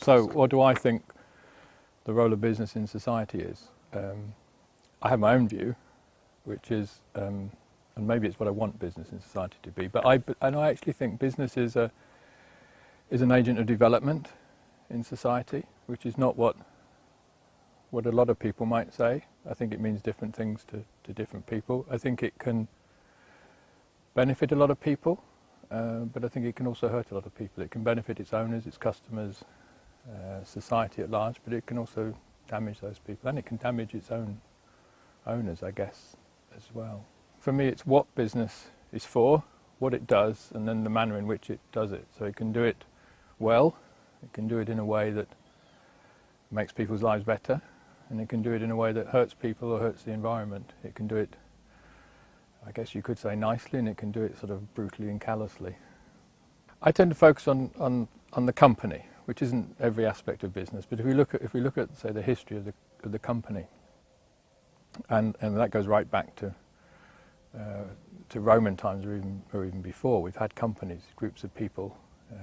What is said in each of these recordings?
So what do I think the role of business in society is? Um, I have my own view, which is, um, and maybe it's what I want business in society to be, but I, and I actually think business is, a, is an agent of development in society, which is not what, what a lot of people might say. I think it means different things to, to different people. I think it can benefit a lot of people, uh, but I think it can also hurt a lot of people. It can benefit its owners, its customers, uh, society at large, but it can also damage those people, and it can damage its own owners, I guess, as well. For me, it's what business is for, what it does, and then the manner in which it does it. So it can do it well, it can do it in a way that makes people's lives better, and it can do it in a way that hurts people or hurts the environment. It can do it, I guess you could say nicely, and it can do it sort of brutally and callously. I tend to focus on, on, on the company, which isn't every aspect of business. But if we look at, if we look at say, the history of the, of the company, and, and that goes right back to, uh, to Roman times or even, or even before, we've had companies, groups of people uh,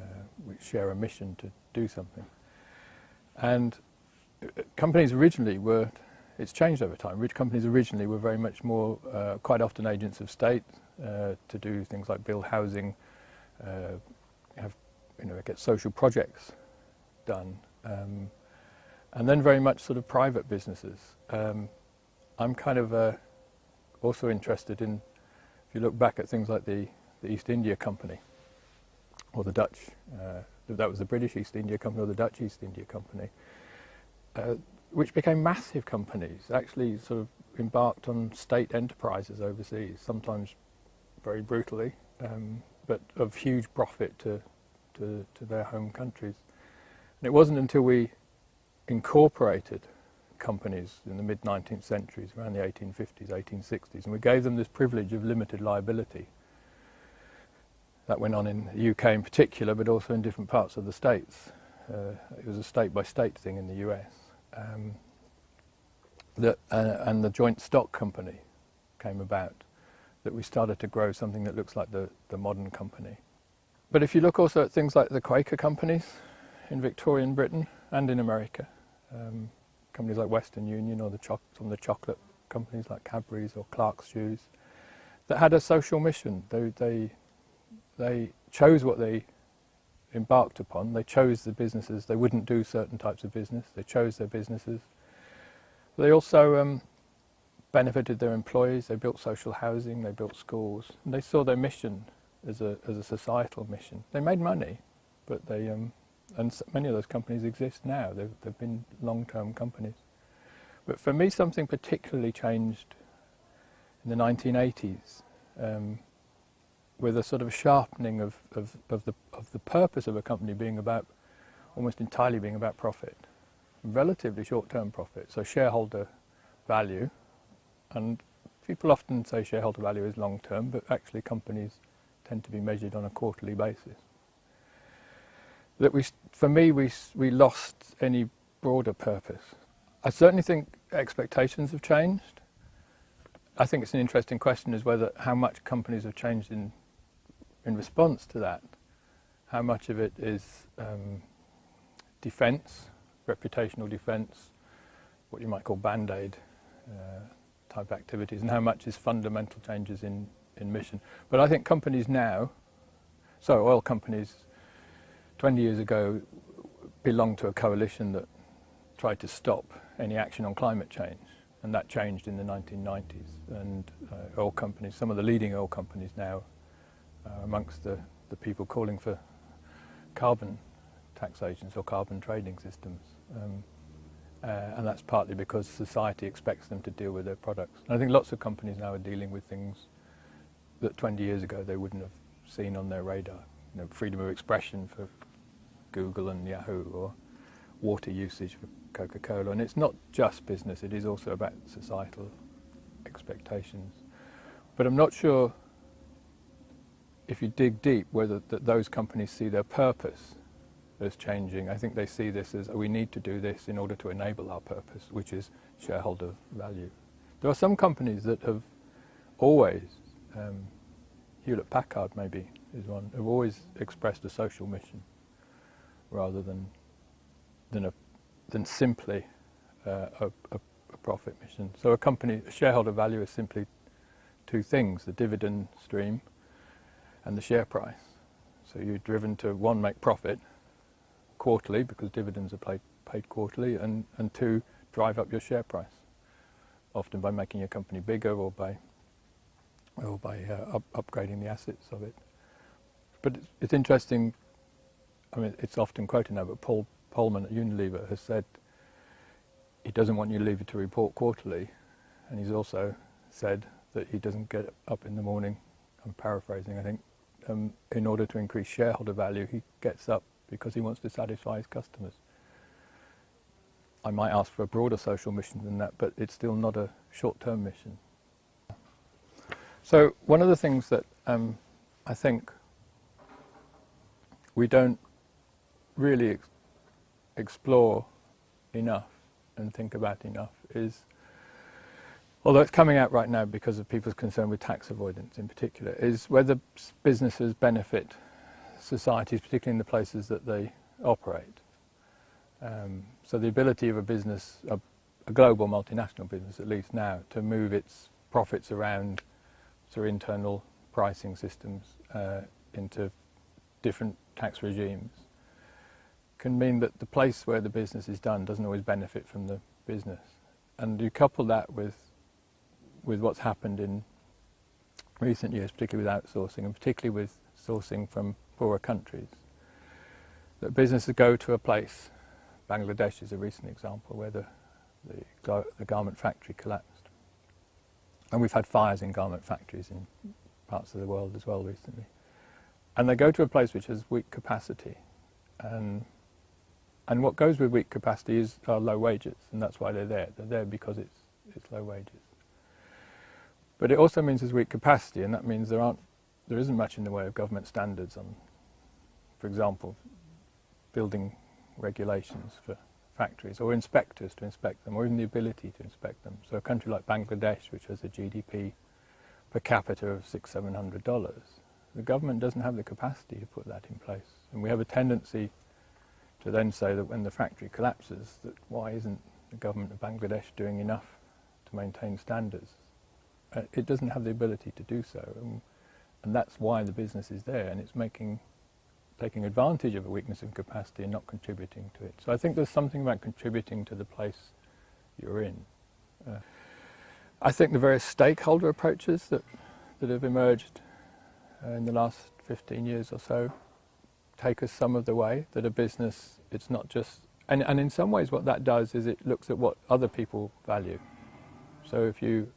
which share a mission to do something. And uh, companies originally were, it's changed over time, rich companies originally were very much more, uh, quite often agents of state uh, to do things like build housing, uh, have, you know, get social projects done. Um, and then very much sort of private businesses. Um, I'm kind of uh, also interested in, if you look back at things like the, the East India Company, or the Dutch, uh, that was the British East India Company or the Dutch East India Company, uh, which became massive companies, actually sort of embarked on state enterprises overseas, sometimes very brutally, um, but of huge profit to, to, to their home countries. And it wasn't until we incorporated companies in the mid-19th centuries, around the 1850s, 1860s, and we gave them this privilege of limited liability. That went on in the UK in particular, but also in different parts of the States. Uh, it was a state-by-state -state thing in the US. Um, uh, and the joint stock company came about, that we started to grow something that looks like the, the modern company. But if you look also at things like the Quaker companies, in Victorian Britain and in America. Um, companies like Western Union or the some of the chocolate companies like Cadbury's or Clark's Shoes that had a social mission. They, they, they chose what they embarked upon. They chose the businesses. They wouldn't do certain types of business. They chose their businesses. They also um, benefited their employees. They built social housing. They built schools. And they saw their mission as a, as a societal mission. They made money, but they, um, and many of those companies exist now. They've, they've been long-term companies. But for me, something particularly changed in the 1980s um, with a sort of sharpening of, of, of, the, of the purpose of a company being about, almost entirely being about profit, relatively short-term profit, so shareholder value. And people often say shareholder value is long-term, but actually companies tend to be measured on a quarterly basis that we, for me, we, we lost any broader purpose. I certainly think expectations have changed. I think it's an interesting question is whether how much companies have changed in, in response to that. How much of it is um, defence, reputational defence, what you might call band-aid uh, type activities, and how much is fundamental changes in, in mission. But I think companies now, so oil companies 20 years ago belonged to a coalition that tried to stop any action on climate change and that changed in the 1990s and uh, oil companies, some of the leading oil companies now are amongst the, the people calling for carbon taxations or carbon trading systems um, uh, and that's partly because society expects them to deal with their products. And I think lots of companies now are dealing with things that 20 years ago they wouldn't have seen on their radar. You know, freedom of expression for Google and Yahoo or water usage for Coca-Cola. And it's not just business, it is also about societal expectations. But I'm not sure if you dig deep whether that those companies see their purpose as changing. I think they see this as oh, we need to do this in order to enable our purpose, which is shareholder value. There are some companies that have always, um, Hewlett Packard maybe is one, have always expressed a social mission rather than than a than simply uh, a, a, profit mission. So a company a shareholder value is simply two things: the dividend stream and the share price. So you're driven to one make profit quarterly because dividends are paid paid quarterly, and and two drive up your share price, often by making your company bigger or by or by uh, up, upgrading the assets of it. But it's, it's interesting. I mean, it's often quoted now, but Paul Polman at Unilever has said he doesn't want Unilever to report quarterly, and he's also said that he doesn't get up in the morning. I'm paraphrasing, I think. Um, in order to increase shareholder value, he gets up because he wants to satisfy his customers. I might ask for a broader social mission than that, but it's still not a short-term mission. So one of the things that um, I think we don't really ex explore enough and think about enough is, although it's coming out right now because of people's concern with tax avoidance in particular, is whether businesses benefit societies, particularly in the places that they operate. Um, so the ability of a business, a, a, global multinational business at least now, to move its profits around through internal pricing systems uh, into different tax regimes can mean that the place where the business is done doesn't always benefit from the business. And you couple that with with what's happened in recent years, particularly with outsourcing and particularly with sourcing from poorer countries, that businesses go to a place Bangladesh is a recent example where the, the, the, garment factory collapsed. And we've had fires in garment factories in parts of the world as well recently. And they go to a place which has weak capacity. And, and what goes with weak capacity is are low wages, and that's why they're there. They're there because it's, it's low wages. But it also means there's weak capacity, and that means there, aren't, there isn't much in the way of government standards on, for example, building regulations for factories or inspectors to inspect them or even the ability to inspect them. So a country like Bangladesh, which has a GDP per capita of six, seven hundred dollars, the government doesn't have the capacity to put that in place. And we have a tendency to then say that when the factory collapses, that why isn't the government of Bangladesh doing enough to maintain standards? Uh, it doesn't have the ability to do so. And, and that's why the business is there, and it's making taking advantage of a weakness of capacity and not contributing to it. So I think there's something about contributing to the place you're in. Uh, I think the various stakeholder approaches that, that have emerged uh, in the last 15 years or so take us some of the way, that a business, it's not just, and, and in some ways what that does is it looks at what other people value. So if you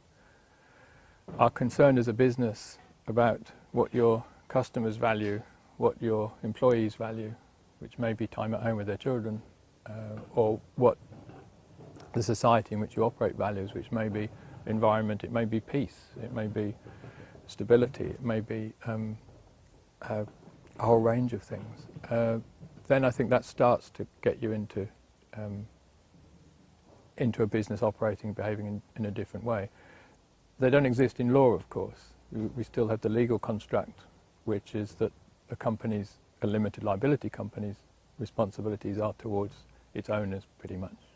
are concerned as a business about what your customers value what your employees value, which may be time at home with their children, uh, or what the society in which you operate values, which may be environment, it may be peace, it may be stability, it may be um, a, a, whole range of things. Uh, then I think that starts to get you into um, into a business operating, behaving in, in, a different way. They don't exist in law, of course. We, we still have the legal construct, which is that a company's, a limited liability company's responsibilities are towards its owners pretty much.